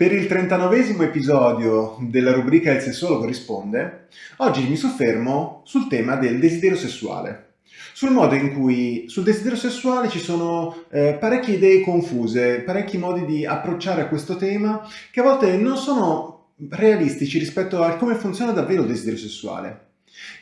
Per il 39 episodio della rubrica Il sessuologo risponde, oggi mi soffermo sul tema del desiderio sessuale. Sul modo in cui sul desiderio sessuale ci sono eh, parecchie idee confuse, parecchi modi di approcciare a questo tema che a volte non sono realistici rispetto a come funziona davvero il desiderio sessuale.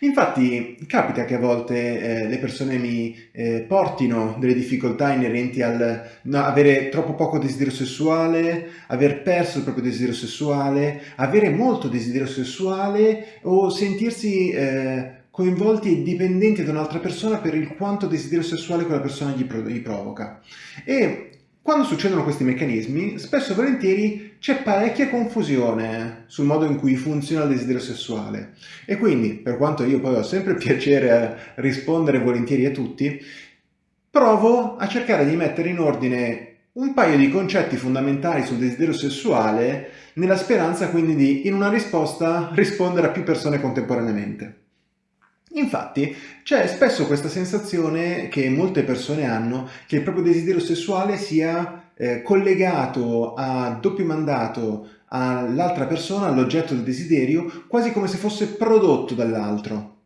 Infatti capita che a volte eh, le persone mi eh, portino delle difficoltà inerenti al no, avere troppo poco desiderio sessuale, aver perso il proprio desiderio sessuale, avere molto desiderio sessuale o sentirsi eh, coinvolti e dipendenti da un'altra persona per il quanto desiderio sessuale quella persona gli, gli provoca. E quando succedono questi meccanismi, spesso e volentieri c'è parecchia confusione sul modo in cui funziona il desiderio sessuale. E quindi, per quanto io poi ho sempre piacere a rispondere volentieri a tutti, provo a cercare di mettere in ordine un paio di concetti fondamentali sul desiderio sessuale nella speranza quindi di, in una risposta, rispondere a più persone contemporaneamente. Infatti c'è spesso questa sensazione che molte persone hanno che il proprio desiderio sessuale sia eh, collegato a doppio mandato all'altra persona, all'oggetto del desiderio, quasi come se fosse prodotto dall'altro.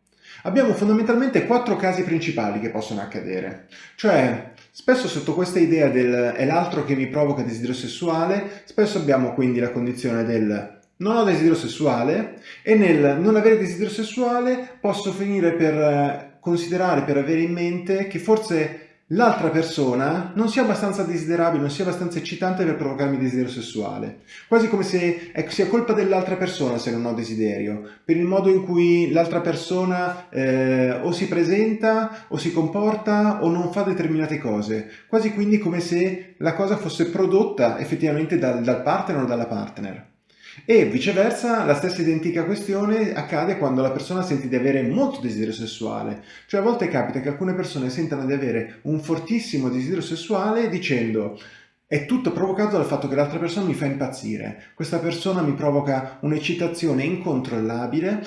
Abbiamo fondamentalmente quattro casi principali che possono accadere, cioè spesso sotto questa idea del è l'altro che mi provoca desiderio sessuale, spesso abbiamo quindi la condizione del non ho desiderio sessuale e nel non avere desiderio sessuale posso finire per eh, considerare, per avere in mente che forse l'altra persona non sia abbastanza desiderabile, non sia abbastanza eccitante per provocarmi desiderio sessuale. Quasi come se ecco, sia colpa dell'altra persona se non ho desiderio, per il modo in cui l'altra persona eh, o si presenta o si comporta o non fa determinate cose. Quasi quindi come se la cosa fosse prodotta effettivamente dal, dal partner o dalla partner. E viceversa la stessa identica questione accade quando la persona sente di avere molto desiderio sessuale. Cioè a volte capita che alcune persone sentano di avere un fortissimo desiderio sessuale dicendo è tutto provocato dal fatto che l'altra persona mi fa impazzire. Questa persona mi provoca un'eccitazione incontrollabile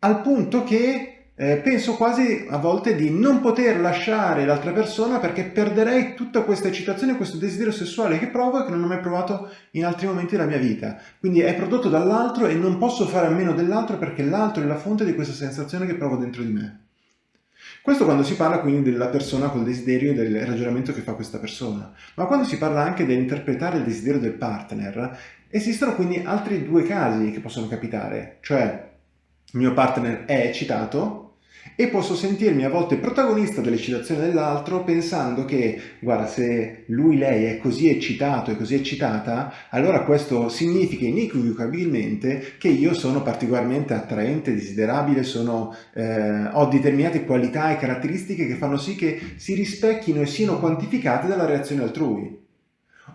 al punto che eh, penso quasi a volte di non poter lasciare l'altra persona perché perderei tutta questa eccitazione, questo desiderio sessuale che provo e che non ho mai provato in altri momenti della mia vita. Quindi è prodotto dall'altro e non posso fare a meno dell'altro perché l'altro è la fonte di questa sensazione che provo dentro di me. Questo quando si parla quindi della persona col desiderio e del ragionamento che fa questa persona. Ma quando si parla anche dell'interpretare il desiderio del partner, esistono quindi altri due casi che possono capitare. Cioè, il mio partner è eccitato, e posso sentirmi a volte protagonista dell'eccitazione dell'altro pensando che, guarda, se lui, lei è così eccitato e così eccitata, allora questo significa inequivocabilmente che io sono particolarmente attraente, desiderabile, sono, eh, ho determinate qualità e caratteristiche che fanno sì che si rispecchino e siano quantificate dalla reazione altrui.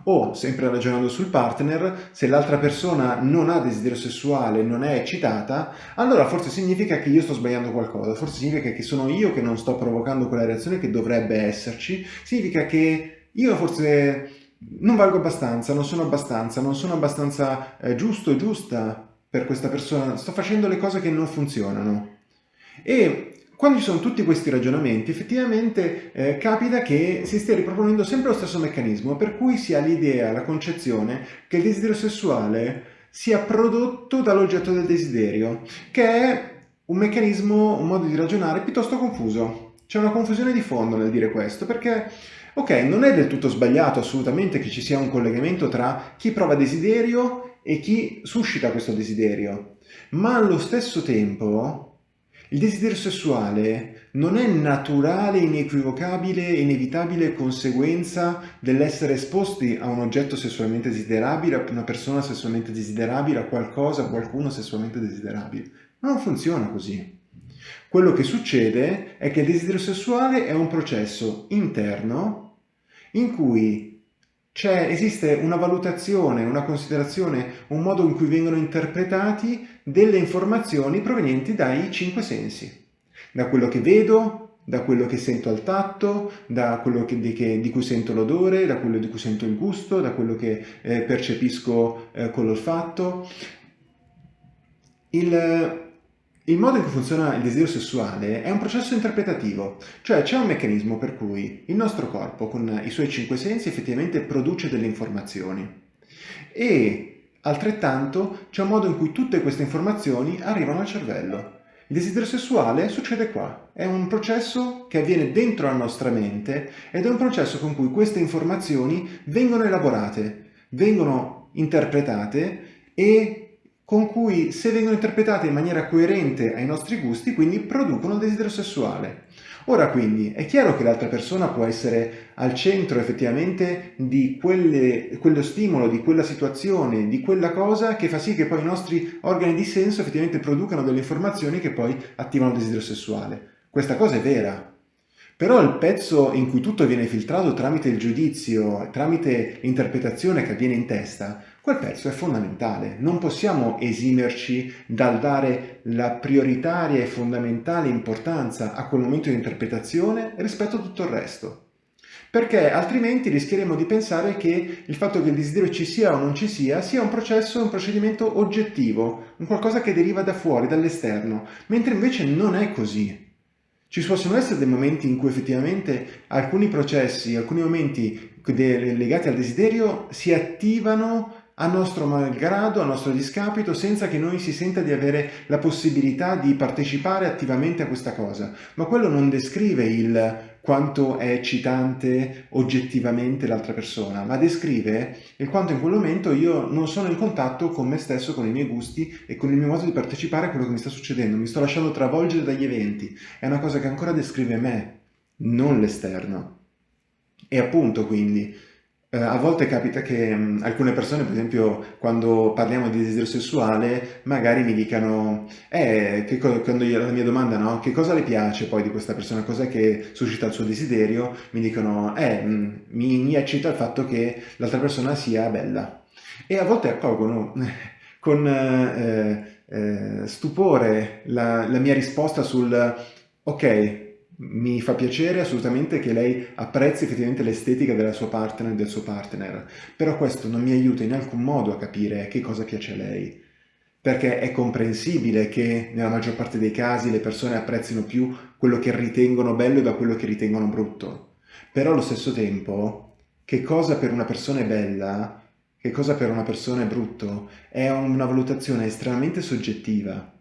O, sempre ragionando sul partner, se l'altra persona non ha desiderio sessuale, non è eccitata, allora forse significa che io sto sbagliando qualcosa, forse significa che sono io che non sto provocando quella reazione che dovrebbe esserci, significa che io forse non valgo abbastanza, non sono abbastanza, non sono abbastanza eh, giusto e giusta per questa persona, sto facendo le cose che non funzionano. E quando ci sono tutti questi ragionamenti, effettivamente eh, capita che si stia riproponendo sempre lo stesso meccanismo, per cui si ha l'idea, la concezione che il desiderio sessuale sia prodotto dall'oggetto del desiderio, che è un meccanismo, un modo di ragionare piuttosto confuso. C'è una confusione di fondo nel dire questo, perché, ok, non è del tutto sbagliato assolutamente che ci sia un collegamento tra chi prova desiderio e chi suscita questo desiderio, ma allo stesso tempo il desiderio sessuale non è naturale, inequivocabile, inevitabile conseguenza dell'essere esposti a un oggetto sessualmente desiderabile, a una persona sessualmente desiderabile, a qualcosa, a qualcuno sessualmente desiderabile. Non funziona così. Quello che succede è che il desiderio sessuale è un processo interno in cui cioè esiste una valutazione, una considerazione, un modo in cui vengono interpretati delle informazioni provenienti dai cinque sensi. Da quello che vedo, da quello che sento al tatto, da quello che, di, che, di, cui sento l'odore, da quello di cui sento il gusto, da quello che eh, percepisco eh, con l'olfatto. Il, il modo in cui funziona il desiderio sessuale è un processo interpretativo, cioè c'è un meccanismo per cui il nostro corpo con i suoi cinque sensi effettivamente produce delle informazioni e altrettanto c'è un modo in cui tutte queste informazioni arrivano al cervello. Il desiderio sessuale succede qua, è un processo che avviene dentro la nostra mente ed è un processo con cui queste informazioni vengono elaborate, vengono interpretate e con cui se vengono interpretate in maniera coerente ai nostri gusti, quindi producono il desiderio sessuale. Ora quindi è chiaro che l'altra persona può essere al centro effettivamente di quelle, quello stimolo, di quella situazione, di quella cosa che fa sì che poi i nostri organi di senso effettivamente producano delle informazioni che poi attivano il desiderio sessuale. Questa cosa è vera, però il pezzo in cui tutto viene filtrato tramite il giudizio, tramite l'interpretazione che avviene in testa, quel pezzo è fondamentale. Non possiamo esimerci dal dare la prioritaria e fondamentale importanza a quel momento di interpretazione rispetto a tutto il resto. Perché altrimenti rischieremo di pensare che il fatto che il desiderio ci sia o non ci sia sia un processo, un procedimento oggettivo, un qualcosa che deriva da fuori, dall'esterno, mentre invece non è così. Ci possono essere dei momenti in cui effettivamente alcuni processi, alcuni momenti legati al desiderio si attivano a nostro malgrado, a nostro discapito, senza che noi si senta di avere la possibilità di partecipare attivamente a questa cosa. Ma quello non descrive il quanto è eccitante oggettivamente l'altra persona, ma descrive il quanto in quel momento io non sono in contatto con me stesso, con i miei gusti e con il mio modo di partecipare a quello che mi sta succedendo. Mi sto lasciando travolgere dagli eventi. È una cosa che ancora descrive me, non l'esterno. E appunto quindi eh, a volte capita che mh, alcune persone, per esempio, quando parliamo di desiderio sessuale, magari mi dicano, eh, che quando io, la mia domanda, no? Che cosa le piace poi di questa persona? Cos'è che suscita il suo desiderio? Mi dicono, eh, mh, mi, mi eccita il fatto che l'altra persona sia bella. E a volte accolgono con eh, eh, stupore la, la mia risposta sul, ok, mi fa piacere assolutamente che lei apprezzi effettivamente l'estetica della sua partner e del suo partner, però questo non mi aiuta in alcun modo a capire che cosa piace a lei, perché è comprensibile che nella maggior parte dei casi le persone apprezzino più quello che ritengono bello da quello che ritengono brutto, però allo stesso tempo che cosa per una persona è bella, che cosa per una persona è brutto, è una valutazione estremamente soggettiva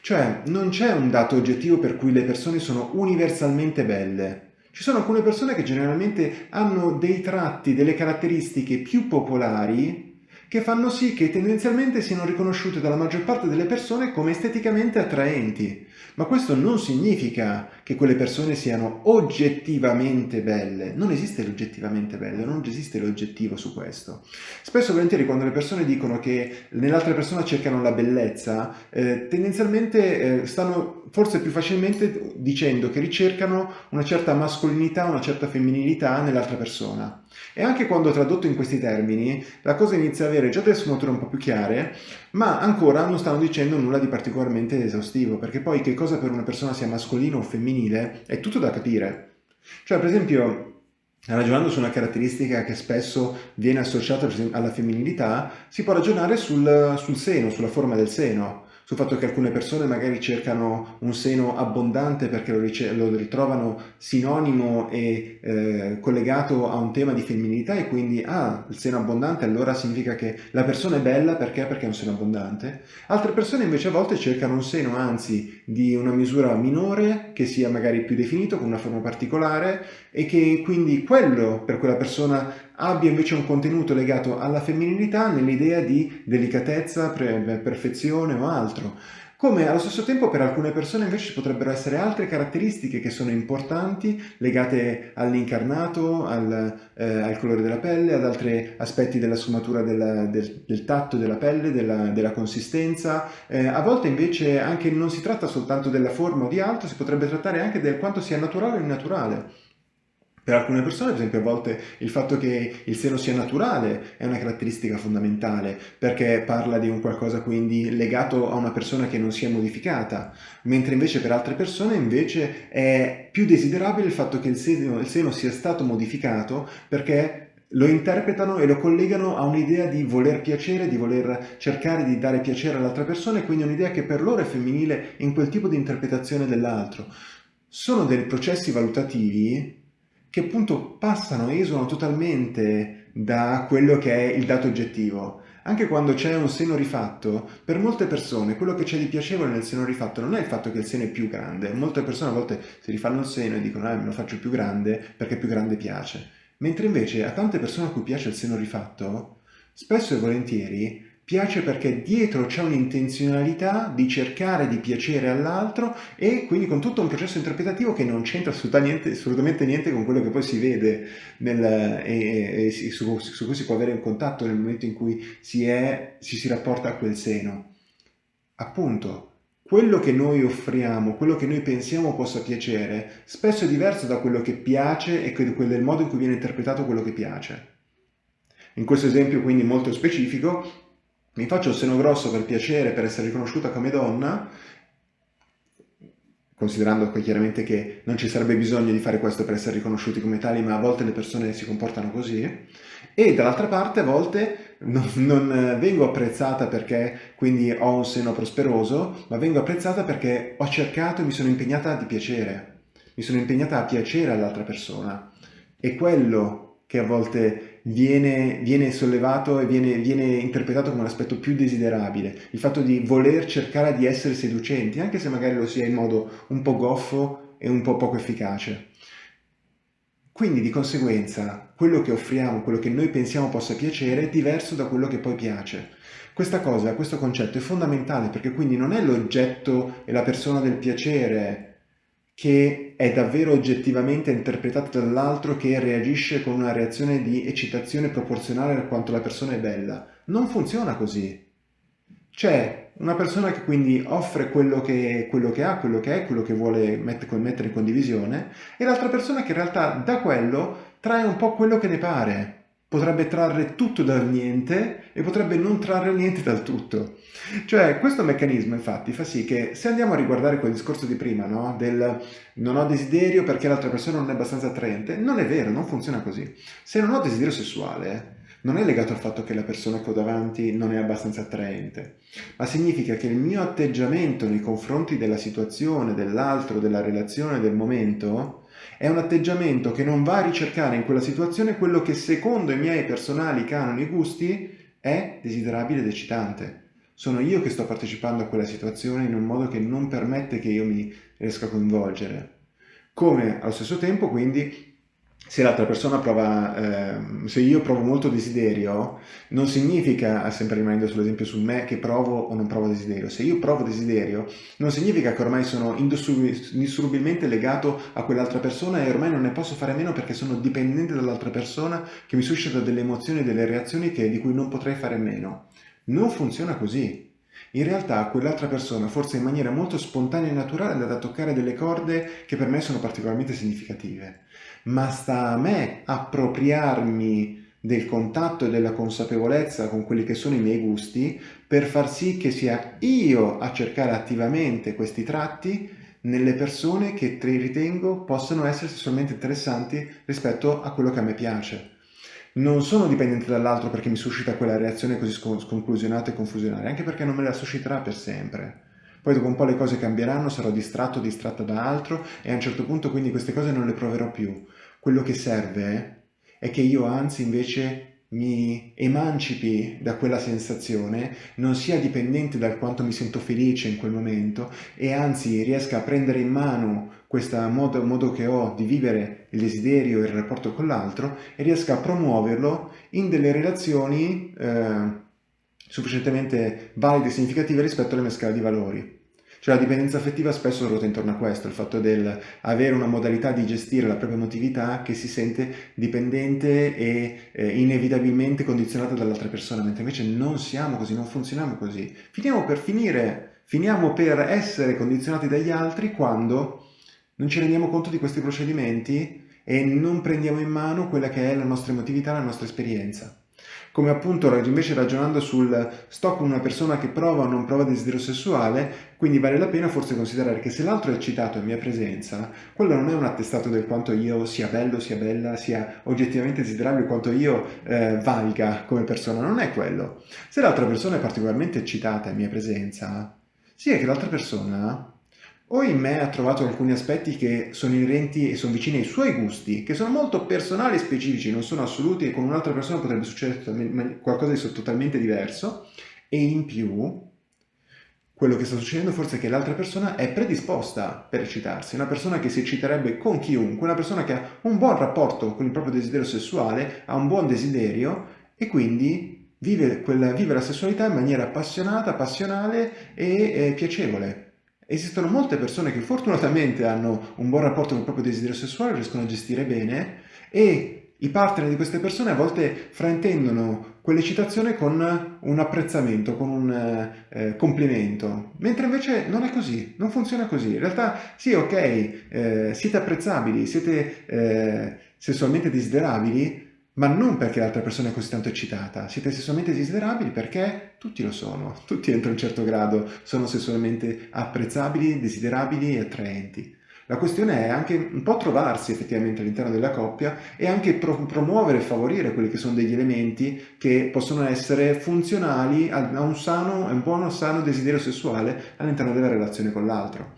cioè, non c'è un dato oggettivo per cui le persone sono universalmente belle. Ci sono alcune persone che generalmente hanno dei tratti, delle caratteristiche più popolari che fanno sì che tendenzialmente siano riconosciute dalla maggior parte delle persone come esteticamente attraenti. Ma questo non significa che quelle persone siano oggettivamente belle. Non esiste l'oggettivamente bello, non esiste l'oggettivo su questo. Spesso e volentieri quando le persone dicono che nell'altra persona cercano la bellezza, eh, tendenzialmente eh, stanno forse più facilmente dicendo che ricercano una certa mascolinità, una certa femminilità nell'altra persona. E anche quando tradotto in questi termini, la cosa inizia a avere già delle sfumature un po' più chiare, ma ancora non stanno dicendo nulla di particolarmente esaustivo, perché poi che cosa per una persona sia mascolino o femminile è tutto da capire. Cioè, per esempio, Ragionando su una caratteristica che spesso viene associata alla femminilità, si può ragionare sul, sul seno, sulla forma del seno sul fatto che alcune persone magari cercano un seno abbondante perché lo, lo ritrovano sinonimo e eh, collegato a un tema di femminilità e quindi ah, il seno abbondante allora significa che la persona è bella perché? Perché è un seno abbondante. Altre persone invece a volte cercano un seno anzi di una misura minore che sia magari più definito con una forma particolare e che quindi quello per quella persona abbia invece un contenuto legato alla femminilità nell'idea di delicatezza, perfezione o altro. Come allo stesso tempo per alcune persone invece ci potrebbero essere altre caratteristiche che sono importanti, legate all'incarnato, al, eh, al, colore della pelle, ad altri aspetti della sfumatura del, del, del tatto della pelle, della, della consistenza. Eh, a volte invece anche non si tratta soltanto della forma o di altro, si potrebbe trattare anche del quanto sia naturale o innaturale. Per alcune persone, per esempio, a volte il fatto che il seno sia naturale è una caratteristica fondamentale, perché parla di un qualcosa quindi legato a una persona che non si è modificata, mentre invece per altre persone invece è più desiderabile il fatto che il seno, il seno sia stato modificato perché lo interpretano e lo collegano a un'idea di voler piacere, di voler cercare di dare piacere all'altra persona e quindi un'idea che per loro è femminile in quel tipo di interpretazione dell'altro. Sono dei processi valutativi che appunto passano, esulano totalmente da quello che è il dato oggettivo. Anche quando c'è un seno rifatto, per molte persone quello che c'è di piacevole nel seno rifatto non è il fatto che il seno è più grande. Molte persone a volte si rifanno il seno e dicono eh, me lo faccio più grande perché più grande piace. Mentre invece a tante persone a cui piace il seno rifatto, spesso e volentieri piace perché dietro c'è un'intenzionalità di cercare di piacere all'altro e quindi con tutto un processo interpretativo che non c'entra assolutamente, assolutamente, niente con quello che poi si vede nel, e, e su, su, cui si può avere un contatto nel momento in cui si, è, ci si rapporta a quel seno. Appunto, quello che noi offriamo, quello che noi pensiamo possa piacere, spesso è diverso da quello che piace e del modo in cui viene interpretato quello che piace. In questo esempio quindi molto specifico, mi faccio il seno grosso per piacere, per essere riconosciuta come donna, considerando chiaramente che non ci sarebbe bisogno di fare questo per essere riconosciuti come tali, ma a volte le persone si comportano così, e dall'altra parte a volte non, non, vengo apprezzata perché quindi ho un seno prosperoso, ma vengo apprezzata perché ho cercato e mi sono impegnata di piacere, mi sono impegnata a piacere all'altra persona. E quello che a volte viene, viene sollevato e viene, viene, interpretato come un aspetto più desiderabile, il fatto di voler cercare di essere seducenti, anche se magari lo sia in modo un po' goffo e un po' poco efficace. Quindi di conseguenza quello che offriamo, quello che noi pensiamo possa piacere è diverso da quello che poi piace. Questa cosa, questo concetto è fondamentale perché quindi non è l'oggetto e la persona del piacere che è davvero oggettivamente interpretata dall'altro che reagisce con una reazione di eccitazione proporzionale a quanto la persona è bella. Non funziona così. C'è una persona che quindi offre quello che, quello che, ha, quello che è, quello che vuole mettere in condivisione, e l'altra persona che in realtà da quello trae un po' quello che ne pare potrebbe trarre tutto dal niente e potrebbe non trarre niente dal tutto. Cioè questo meccanismo infatti fa sì che se andiamo a riguardare quel discorso di prima, no? del non ho desiderio perché l'altra persona non è abbastanza attraente, non è vero, non funziona così. Se non ho desiderio sessuale non è legato al fatto che la persona che ho davanti non è abbastanza attraente, ma significa che il mio atteggiamento nei confronti della situazione, dell'altro, della relazione, del momento, è un atteggiamento che non va a ricercare in quella situazione quello che secondo i miei personali canoni e gusti è desiderabile ed eccitante. Sono io che sto partecipando a quella situazione in un modo che non permette che io mi riesca a coinvolgere. Come allo stesso tempo quindi se l'altra persona prova, eh, se io provo molto desiderio, non significa, sempre rimanendo sull'esempio su me, che provo o non provo desiderio. Se io provo desiderio, non significa che ormai sono indissolubilmente legato a quell'altra persona e ormai non ne posso fare a meno perché sono dipendente dall'altra persona che mi suscita delle emozioni e delle reazioni che, di cui non potrei fare a meno. Non funziona così. In realtà quell'altra persona, forse in maniera molto spontanea e naturale, è andata a toccare delle corde che per me sono particolarmente significative ma sta a me appropriarmi del contatto e della consapevolezza con quelli che sono i miei gusti per far sì che sia io a cercare attivamente questi tratti nelle persone che ritengo possano essere sessualmente interessanti rispetto a quello che a me piace. Non sono dipendente dall'altro perché mi suscita quella reazione così sconclusionata e confusionaria, anche perché non me la susciterà per sempre. Poi dopo un po' le cose cambieranno, sarò distratto, distratta da altro e a un certo punto quindi queste cose non le proverò più. Quello che serve è che io anzi invece mi emancipi da quella sensazione, non sia dipendente dal quanto mi sento felice in quel momento e anzi riesca a prendere in mano questo modo, modo che ho di vivere il desiderio e il rapporto con l'altro e riesca a promuoverlo in delle relazioni eh, sufficientemente valide e significative rispetto alle mie scale di valori. Cioè la dipendenza affettiva spesso ruota intorno a questo, il fatto del avere una modalità di gestire la propria emotività che si sente dipendente e eh, inevitabilmente condizionata dall'altra persona, mentre invece non siamo così, non funzioniamo così. Finiamo per finire, finiamo per essere condizionati dagli altri quando non ci rendiamo conto di questi procedimenti e non prendiamo in mano quella che è la nostra emotività, la nostra esperienza come appunto invece ragionando sul sto con una persona che prova o non prova desiderio sessuale, quindi vale la pena forse considerare che se l'altro è eccitato in mia presenza, quello non è un attestato del quanto io sia bello, sia bella, sia oggettivamente desiderabile, quanto io eh, valga come persona, non è quello. Se l'altra persona è particolarmente eccitata in mia presenza, sì è che l'altra persona o in me ha trovato alcuni aspetti che sono inerenti e sono vicini ai suoi gusti, che sono molto personali e specifici, non sono assoluti e con un'altra persona potrebbe succedere qualcosa di totalmente diverso, e in più quello che sta succedendo forse è che l'altra persona è predisposta per eccitarsi, una persona che si ecciterebbe con chiunque, una persona che ha un buon rapporto con il proprio desiderio sessuale, ha un buon desiderio e quindi vive, quella, vive la sessualità in maniera appassionata, passionale e eh, piacevole. Esistono molte persone che fortunatamente hanno un buon rapporto con il proprio desiderio sessuale, riescono a gestire bene e i partner di queste persone a volte fraintendono quell'eccitazione con un apprezzamento, con un eh, complimento, mentre invece non è così, non funziona così. In realtà sì, ok, eh, siete apprezzabili, siete eh, sessualmente desiderabili, ma non perché l'altra persona è così tanto eccitata, siete sessualmente desiderabili perché tutti lo sono, tutti entro un certo grado sono sessualmente apprezzabili, desiderabili e attraenti. La questione è anche un po' trovarsi effettivamente all'interno della coppia e anche pro promuovere e favorire quelli che sono degli elementi che possono essere funzionali a un sano, a un buono sano desiderio sessuale all'interno della relazione con l'altro.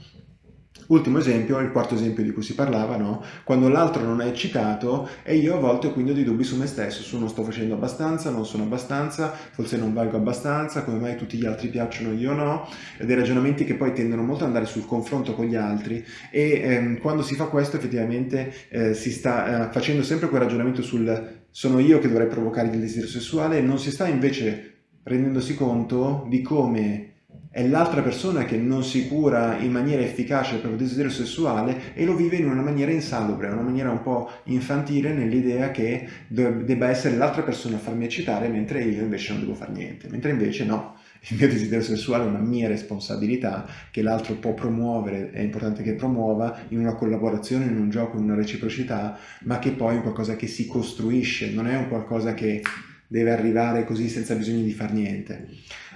Ultimo esempio, il quarto esempio di cui si parlava, no? quando l'altro non è eccitato e io a volte ho quindi dei dubbi su me stesso, su non sto facendo abbastanza, non sono abbastanza, forse non valgo abbastanza, come mai tutti gli altri piacciono, io no, dei ragionamenti che poi tendono molto ad andare sul confronto con gli altri e ehm, quando si fa questo effettivamente eh, si sta eh, facendo sempre quel ragionamento sul sono io che dovrei provocare il desiderio sessuale e non si sta invece rendendosi conto di come è l'altra persona che non si cura in maniera efficace il proprio desiderio sessuale e lo vive in una maniera insalubre, una maniera un po' infantile nell'idea che debba essere l'altra persona a farmi eccitare mentre io invece non devo fare niente, mentre invece no, il mio desiderio sessuale è una mia responsabilità che l'altro può promuovere, è importante che promuova in una collaborazione, in un gioco, in una reciprocità, ma che poi è qualcosa che si costruisce, non è un qualcosa che deve arrivare così senza bisogno di far niente.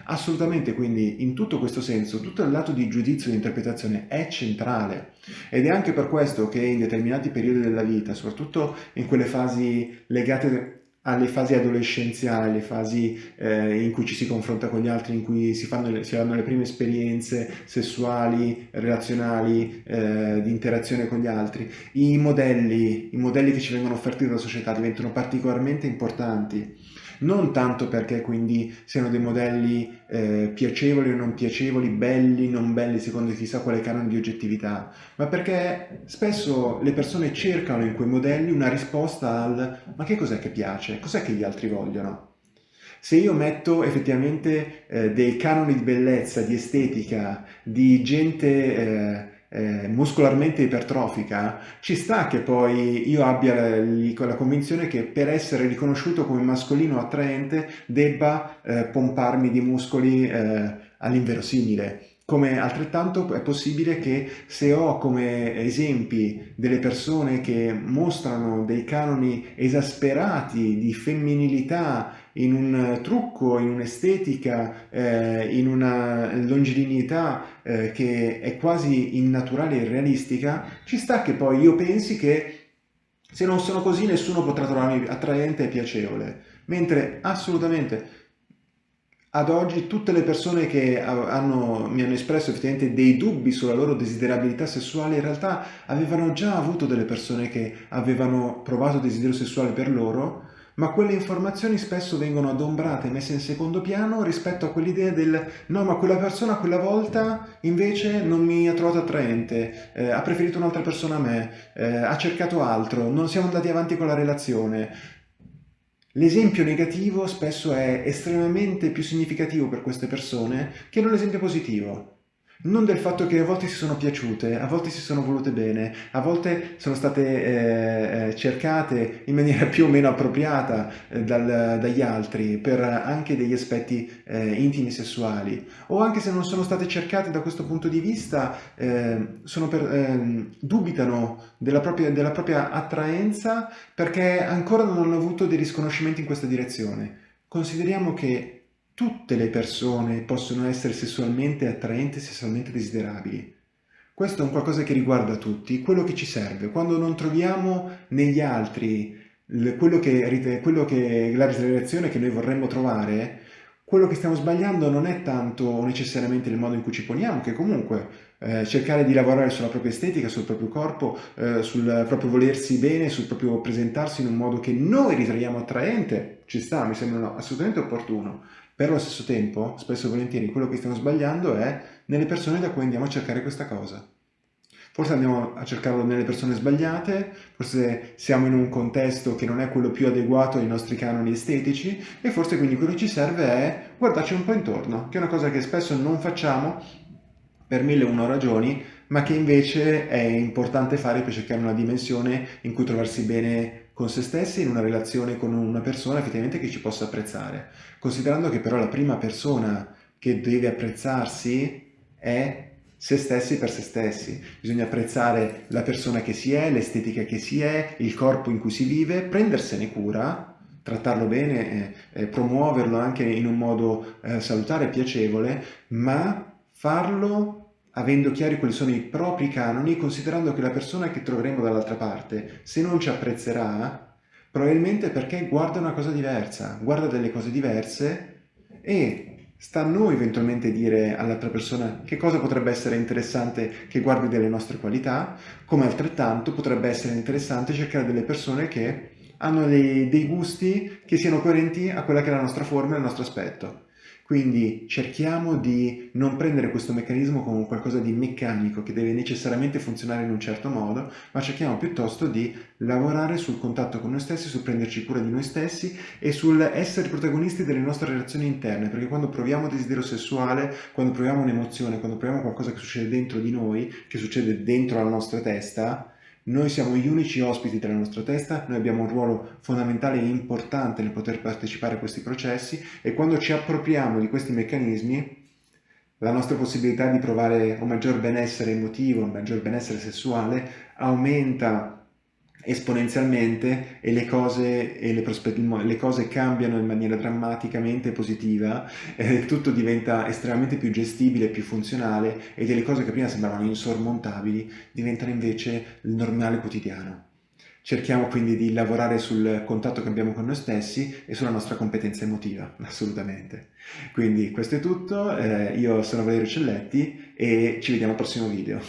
Assolutamente, quindi in tutto questo senso, tutto il lato di giudizio e di interpretazione è centrale ed è anche per questo che in determinati periodi della vita, soprattutto in quelle fasi legate alle fasi adolescenziali, le fasi eh, in cui ci si confronta con gli altri, in cui si fanno si hanno le prime esperienze sessuali, relazionali, eh, di interazione con gli altri, i modelli, i modelli che ci vengono offerti dalla società diventano particolarmente importanti non tanto perché quindi siano dei modelli eh, piacevoli o non piacevoli, belli, non belli, secondo chissà quale canone di oggettività, ma perché spesso le persone cercano in quei modelli una risposta al ma che cos'è che piace, cos'è che gli altri vogliono? Se io metto effettivamente eh, dei canoni di bellezza, di estetica, di gente eh, eh, muscolarmente ipertrofica, ci sta che poi io abbia la, la, convinzione che per essere riconosciuto come mascolino attraente debba eh, pomparmi di muscoli eh, all'inverosimile. Come altrettanto è possibile che se ho come esempi delle persone che mostrano dei canoni esasperati di femminilità in un trucco, in un'estetica, eh, in una longilineità eh, che è quasi innaturale e irrealistica, ci sta che poi io pensi che se non sono così nessuno potrà trovarmi attraente e piacevole. Mentre assolutamente ad oggi tutte le persone che hanno, mi hanno espresso effettivamente dei dubbi sulla loro desiderabilità sessuale in realtà avevano già avuto delle persone che avevano provato desiderio sessuale per loro ma quelle informazioni spesso vengono adombrate, messe in secondo piano rispetto a quell'idea del no ma quella persona quella volta invece non mi ha trovato attraente, eh, ha preferito un'altra persona a me, eh, ha cercato altro, non siamo andati avanti con la relazione. L'esempio negativo spesso è estremamente più significativo per queste persone che non l'esempio positivo non del fatto che a volte si sono piaciute, a volte si sono volute bene, a volte sono state eh, eh, cercate in maniera più o meno appropriata eh, dal, dagli altri per anche degli aspetti eh, intimi sessuali, o anche se non sono state cercate da questo punto di vista, eh, per, ehm, dubitano della propria, della propria attraenza perché ancora non hanno avuto dei risconoscimenti in questa direzione. Consideriamo che Tutte le persone possono essere sessualmente attraenti e sessualmente desiderabili. Questo è un qualcosa che riguarda tutti, quello che ci serve. Quando non troviamo negli altri quello che, quello che, la relazione che noi vorremmo trovare, quello che stiamo sbagliando non è tanto necessariamente il modo in cui ci poniamo, che comunque eh, cercare di lavorare sulla propria estetica, sul proprio corpo, eh, sul proprio volersi bene, sul proprio presentarsi in un modo che noi riteniamo attraente, ci sta, mi sembra assolutamente opportuno, però allo stesso tempo, spesso e volentieri, quello che stiamo sbagliando è nelle persone da cui andiamo a cercare questa cosa. Forse andiamo a cercarlo nelle persone sbagliate, forse siamo in un contesto che non è quello più adeguato ai nostri canoni estetici e forse quindi quello che ci serve è guardarci un po' intorno, che è una cosa che spesso non facciamo per mille e una ragioni, ma che invece è importante fare per cercare una dimensione in cui trovarsi bene con se stessi, in una relazione con una persona effettivamente che ci possa apprezzare. Considerando che però la prima persona che deve apprezzarsi è se stessi per se stessi. Bisogna apprezzare la persona che si è, l'estetica che si è, il corpo in cui si vive, prendersene cura, trattarlo bene, eh, eh, promuoverlo anche in un modo eh, salutare e piacevole, ma farlo avendo chiari quali sono i propri canoni, considerando che la persona che troveremo dall'altra parte, se non ci apprezzerà, probabilmente perché guarda una cosa diversa, guarda delle cose diverse e Sta a noi eventualmente dire all'altra persona che cosa potrebbe essere interessante che guardi delle nostre qualità, come altrettanto potrebbe essere interessante cercare delle persone che hanno dei, dei gusti che siano coerenti a quella che è la nostra forma e il nostro aspetto. Quindi cerchiamo di non prendere questo meccanismo come qualcosa di meccanico che deve necessariamente funzionare in un certo modo, ma cerchiamo piuttosto di lavorare sul contatto con noi stessi, sul prenderci cura di noi stessi e sul essere protagonisti delle nostre relazioni interne, perché quando proviamo desiderio sessuale, quando proviamo un'emozione, quando proviamo qualcosa che succede dentro di noi, che succede dentro la nostra testa, noi siamo gli unici ospiti della nostra testa, noi abbiamo un ruolo fondamentale e importante nel poter partecipare a questi processi e quando ci appropriamo di questi meccanismi la nostra possibilità di provare un maggior benessere emotivo, un maggior benessere sessuale aumenta esponenzialmente e le cose, e le, le cose cambiano in maniera drammaticamente positiva, eh, tutto diventa estremamente più gestibile, più funzionale e delle cose che prima sembravano insormontabili diventano invece il normale quotidiano. Cerchiamo quindi di lavorare sul contatto che abbiamo con noi stessi e sulla nostra competenza emotiva, assolutamente. Quindi questo è tutto, eh, io sono Valerio Celletti e ci vediamo al prossimo video.